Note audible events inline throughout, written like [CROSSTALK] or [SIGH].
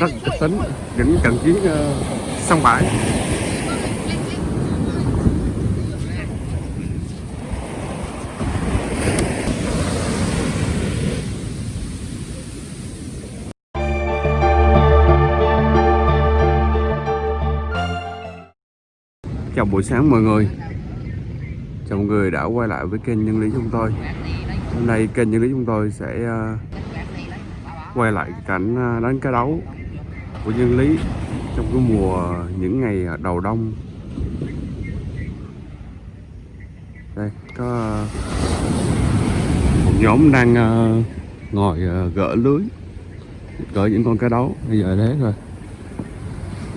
rất kịch tính, những trận chiến ờ, sông bãi. Chào buổi sáng mọi người. Chào mọi người đã quay lại với kênh nhân lý chúng tôi. Hôm nay kênh nhân lý chúng tôi sẽ ờ, quay lại cảnh ờ, đánh cá đấu của nhân lý trong cái mùa những ngày đầu đông. Đây có một nhóm đang ờ, ngồi ờ, gỡ lưới gỡ những con cá đấu. Bây giờ thế rồi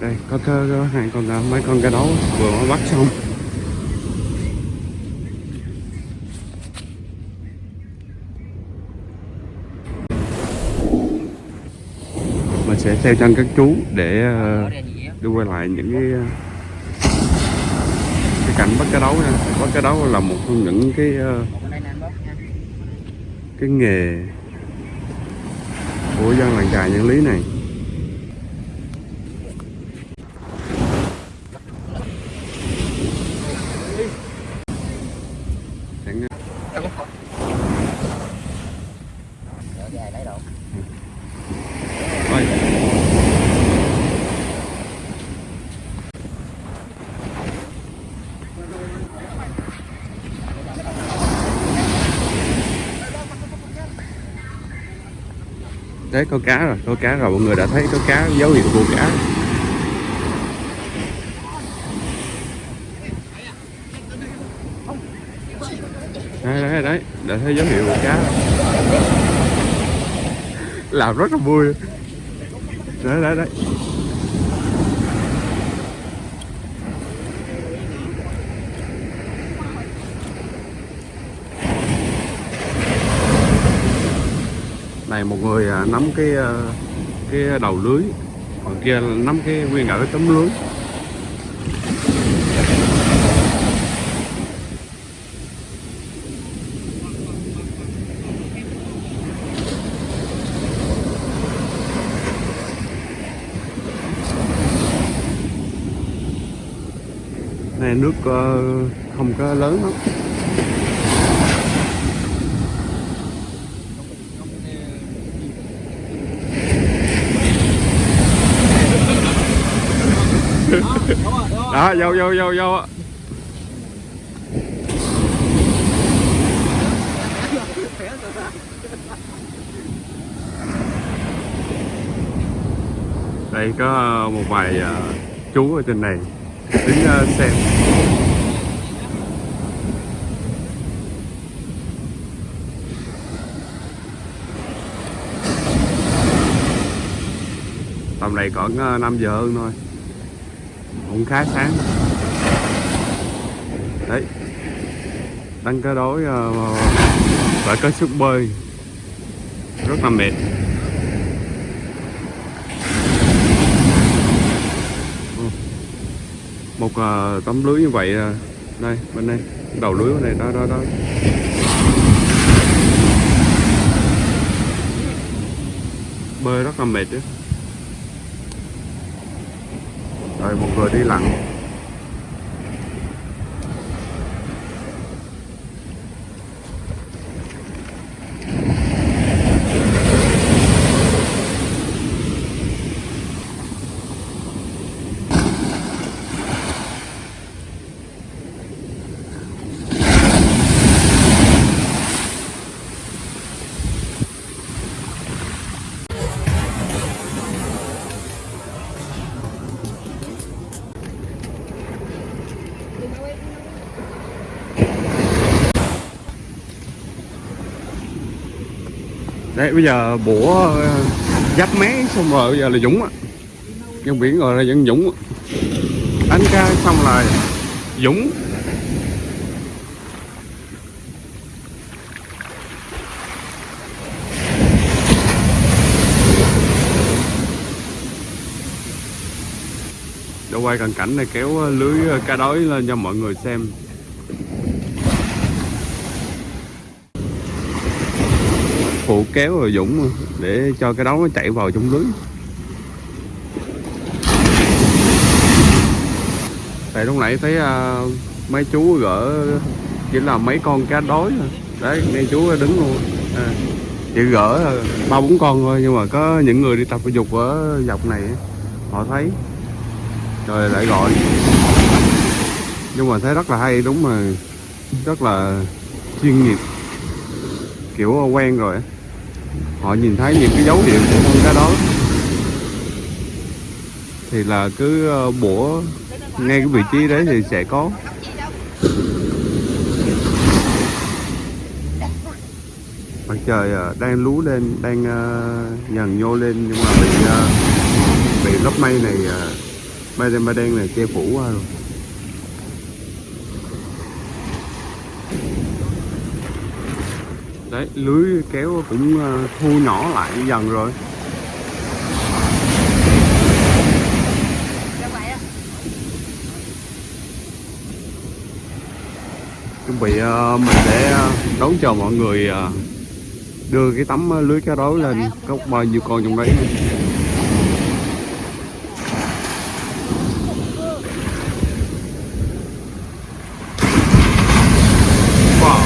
đây có, có, có hai con ờ, mấy con cá đấu vừa mới bắt xong mình sẽ theo chân các chú để uh, đưa quay lại những cái cái cảnh bắt cá đấu nha. Bắt cá đấu là một trong những cái cái nghề của dân làng trài nhân lý này thấy có cá rồi, có cá rồi, mọi người đã thấy có cá, dấu hiệu của cá. Đấy, đấy, đấy, đã thấy dấu hiệu của cá. Làm rất là vui. Đấy đấy đấy. Này một người à, nắm cái à, cái đầu lưới, còn kia nắm cái nguyên cả cái tấm lưới. Này nước ờ, không có lớn lắm. Đó vô vô vô vô đây có ờ, một vài uh, chú ở trên này. Đứng uh, xem. Tầm này còn uh, 5 giờ hơn thôi cũng khá sáng. Đấy. Đánh cá đối ờ, phải có sức bơi. Rất là mệt. Ừ. Một ờ, tấm lưới như vậy ờ, đây, bên đây. Đầu lưới bên này đó đó đó. Bơi rất là mệt đấy rồi một người đi lặn. Đấy, bây giờ bủa ờ, dắt mé xong rồi bây giờ là Dũng á. Dân biển rồi là dân Dũng Đánh cá xong là Dũng. Để quay cận cảnh này, kéo lưới ờ, cá đối lên cho mọi người xem. phụ kéo rồi Dũng để cho cái đó nó chạy vào trong lưới. Tại lúc nãy thấy uh, mấy chú gỡ chỉ là mấy con cá đói thôi. Đấy ngay chú đứng luôn. À, chỉ gỡ ba bốn con thôi nhưng mà có những người đi tập thể dục ở dọc này họ thấy. Rồi lại gọi. Nhưng mà thấy rất là hay đúng mà rất là chuyên nghiệp. Kiểu quen rồi họ nhìn thấy những cái dấu hiệu của con cá đó. Thì là cứ bổ bủa ngay cái vị trí đấy thì sẽ có. Mặt trời ờ, đang lú lên đang ờ, nhần nhô lên nhưng mà bị ờ, bị lớp mây này mây đen mây đen này che phủ qua rồi. Đấy, lưới kéo cũng ờ, thu nhỏ lại dần rồi. Chuẩn bị ờ, mình sẽ ờ, đón chờ mọi người đưa cái tấm lưới cá đối lên. Có bao nhiêu con trong đấy wow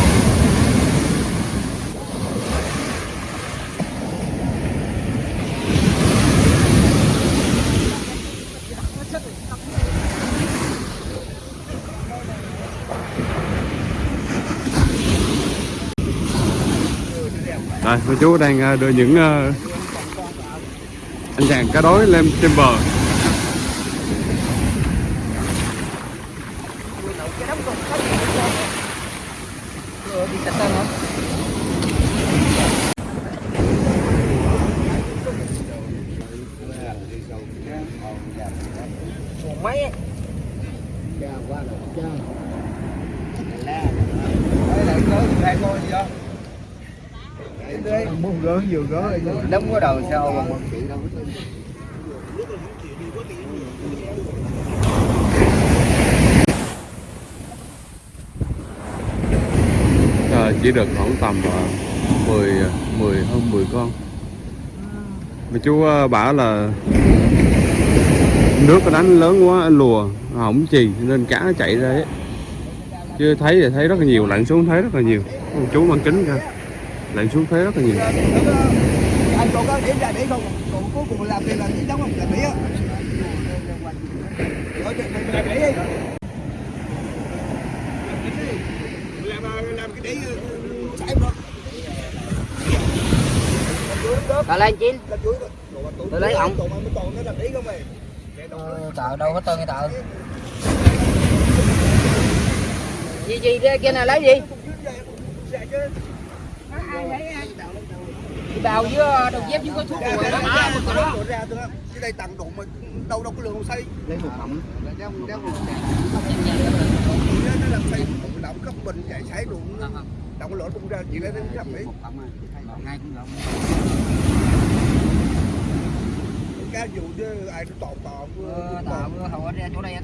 đây, chú đang ờ, đưa những ờ, anh chàng cá đối lên trên bờ. mấy muốn gỡ vừa gỡ đóng có đầu sau mà một Ờ, chỉ được khoảng tầm uh, 10 10 hơn 10 con. Mà chú ờ, bảo là nước nó đánh lớn quá lùa hỏng chì nên cá nó chạy ra ấy. Chứ thấy thì thấy rất là nhiều, lặn xuống thấy rất là nhiều. Chú mang kính ra. Lặn xuống thấy rất là nhiều. anh còn có điểm ra để không? Còn cuối cùng làm thì là chỉ giống không là mỹ á. Tạo lên chín Tôi lấy mày? Tạo đâu có tên cái tạo Gì gì kia kia này lấy gì bào với ờ, đầu dép với có thuốc rồi đó. Mà một ra thôi cái đây tặng đụng mà đâu đâu có lượng xây. Lấy một mỏng. Nó nó làm xây động cấp bình chạy sải đụng động lỗ tung ra chỉ lấy đến trăm mỹ Ngay cũng được cá dù chứ ai nó tọt tọt Ờ, Tạo hầu ra chỗ đây Hai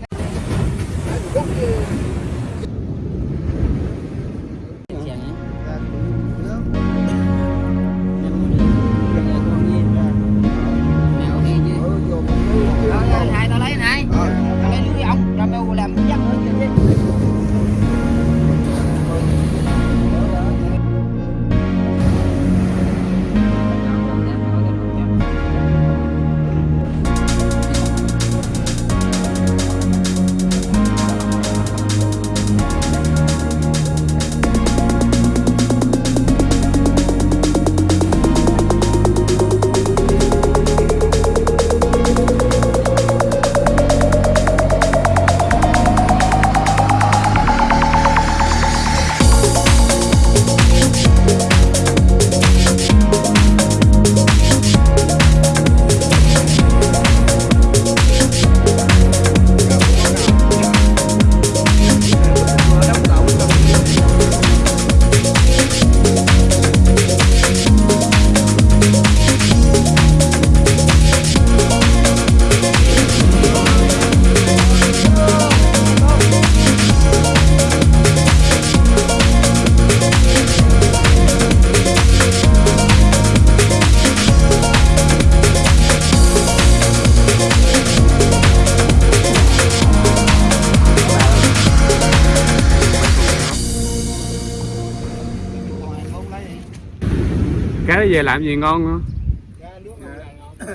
nó về làm gì ngon nữa?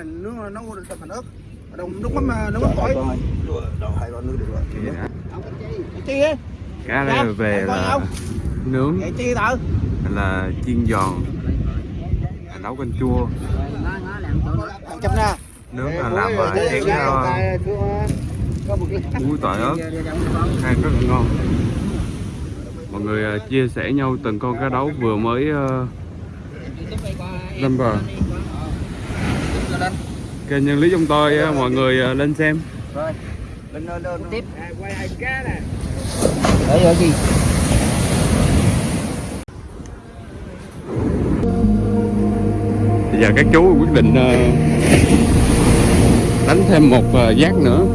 Nước nấu thành ớt đồng nước mắm nước. Mắm tỏi đâu hai con nước được rồi chi cá đây về là nướng. Là chiên giòn. Nấu canh chua. Nướng là làm ờ, chén muối tỏi ớt. Ăn rất là ngon. Mọi người ờ, chia sẻ nhau từng con cá đấu vừa mới lên bờ. Kênh nhân lý chúng tôi ờ, mọi người ờ, lên xem. Lên lên lên tiếp. quay hai cá nè đấy rồi gì? Bây giờ các chú quyết định ờ, đánh thêm một giác nữa.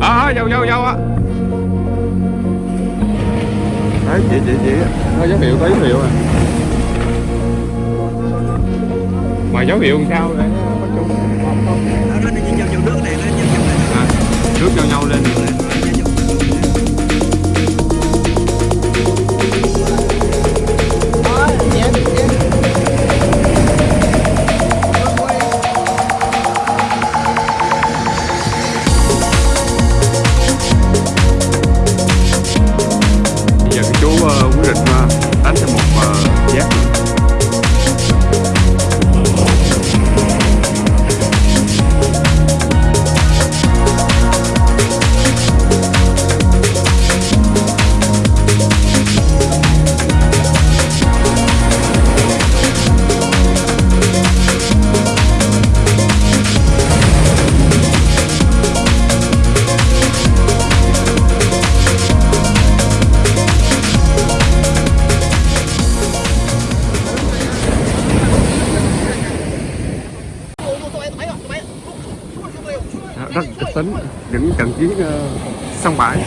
À dâu dâu dâu á đấy chị chị chị. Có dấu hiệu có dấu hiệu à. Mà dấu hiệu làm sao để có chung vào vào nước này à, nhau lên những trận chiến ờ, sông bãi.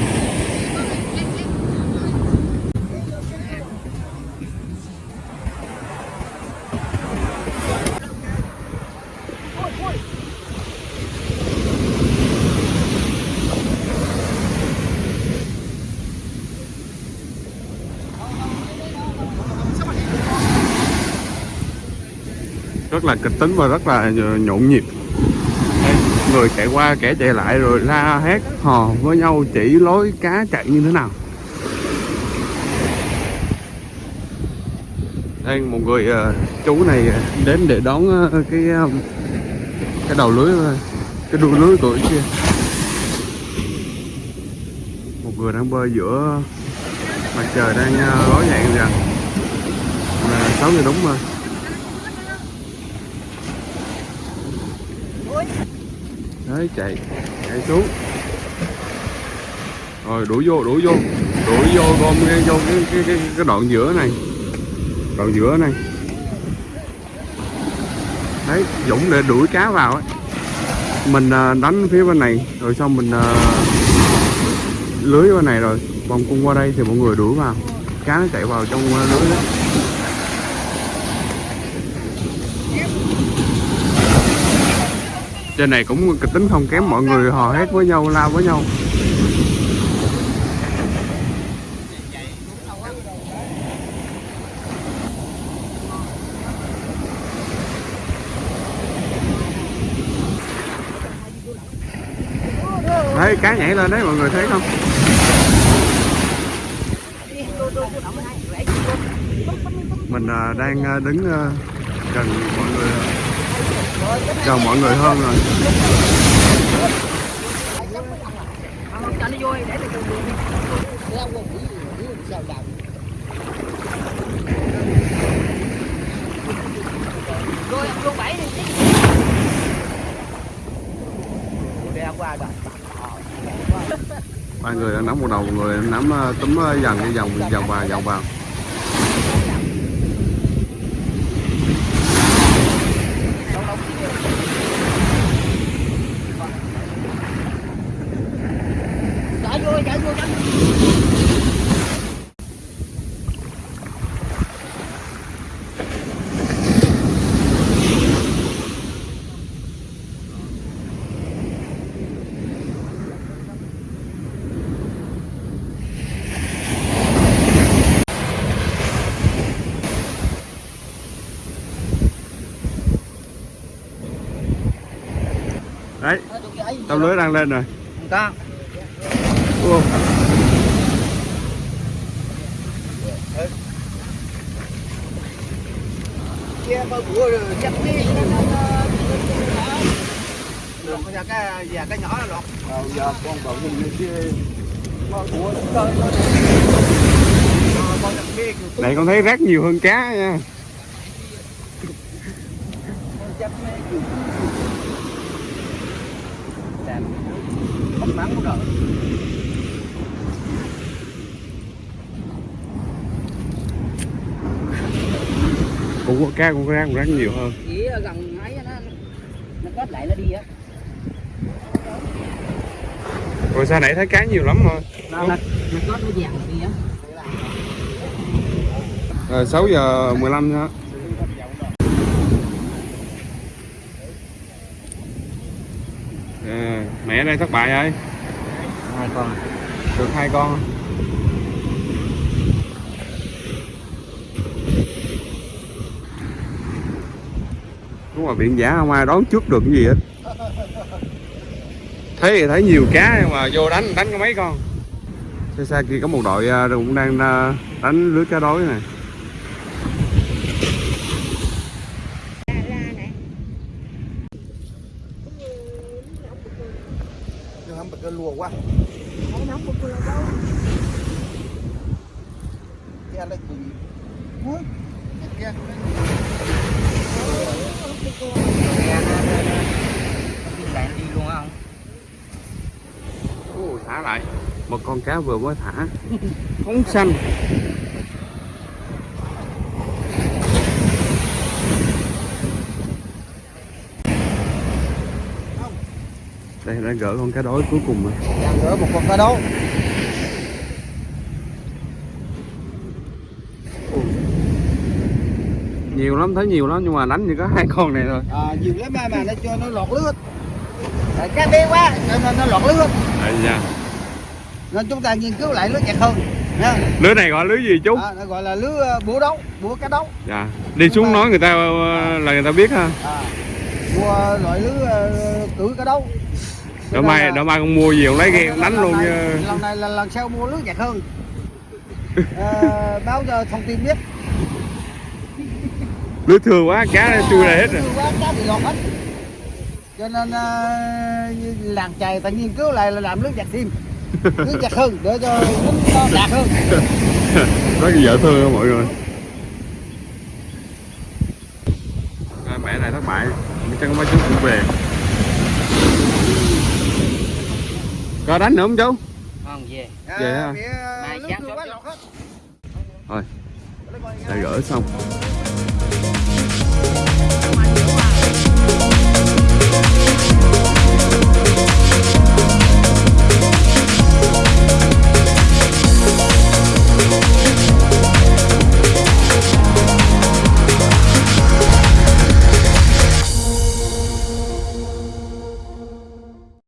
Rất là kịch tính và rất là ờ, nhộn nhịp người chạy qua, kẻ chạy lại rồi la hét, hò với nhau, chỉ lối cá chạy như thế nào. Đây, một người ờ, chú này đến để đón ờ, cái ờ, cái đầu lưới cái đuôi lưới của kia. Một người đang bơi giữa mặt trời đang ló dạng rồi sáu giờ đúng rồi đấy chạy chạy xuống. Rồi đuổi vô đuổi vô. Đuổi vô gom ngay vô cái cái cái, cái đoạn giữa này. Đoạn giữa này. Đấy dũng để đuổi cá vào ấy. Mình à, đánh phía bên này rồi xong mình à, lưới bên này rồi. Vòng cung qua đây thì mọi người đuổi vào. Cá nó chạy vào trong à, lưới đó. Trên này cũng kịch tính không kém mọi người, hò hét với nhau lao với nhau. Đấy cá nhảy lên đấy, mọi người thấy không? Mình à, đang à, đứng à, gần mọi người chào mọi người hơn rồi. Rồi luôn bảy đi qua rồi ba người đang nắm một đầu một người nắm tấm túm ờ, dần đi vòng vòng vào vòng vào tôm lưới đang lên rồi. Cái cái nhỏ là lọt giờ con bảo bia này con thấy rác nhiều hơn cá nha không mắng cũng được cũng có cá cũng rác cũng rác nhiều hơn. Chỉ ở gần ấy nó nó kết lại nó đi á. Rồi sao nãy thấy cá nhiều lắm rồi? Nó nó nó kết nó vàng đi á. Rồi 6 giờ 15 nữa à, mẹ đây thất bại rồi hai con. Được hai con. Đúng là biển giả không ai đón trước được cái gì hết. Thấy thì thấy nhiều cá nhưng mà vô đánh đánh có mấy con? Xa xa kia có một đội à, cũng đang à, đánh lưới cá đối này nhưng không cái lùa quá cái anh đây gì Ui, cái kia đi lại nó đi luôn á không Ồ, thả lại. Một con cá vừa mới thả phóng xanh. Đây đã gỡ con cá đối cuối cùng rồi. Đang gỡ một con cá đấu nhiều lắm thấy nhiều lắm nhưng mà đánh chỉ có hai con này thôi. À, nhiều lắm mà mà nó cho nó lọt Tại cá bé quá cho nên nó lọt lưới hết Đây nha. Nên chúng ta nghiên cứu lại lưới chặt hơn nha. Lưới này gọi lưới gì chú? À, gọi là lưới ờ, búa đấu búa cá đấu. Dạ. Đi xuống nói người ta ờ, là người ta biết ha. À, mua loại lưới ờ, cưỡi cá đấu. Đỡ mai đỡ mai con mua gì con lấy ghe đánh luôn lần này, lần này là lần sau mua lưới chặt hơn. À, [LAUGHS] báo cho thông tin biết. Lưới thừa quá cá nó chui ra hết rồi. quá cá bị lọt hết. Cho nên uh, làng chài ta nghiên cứu lại là làm lưới chặt thêm lưới chặt hơn để cho nó đạt hơn. [LAUGHS] Có gì dở thương không mọi người? Mẹ này thất bại. Chắc có mấy chú cũng về. Có đánh nữa không chú? Không về. Hả? Mai sáng quá chút. lọt hết. Thôi đã gỡ xong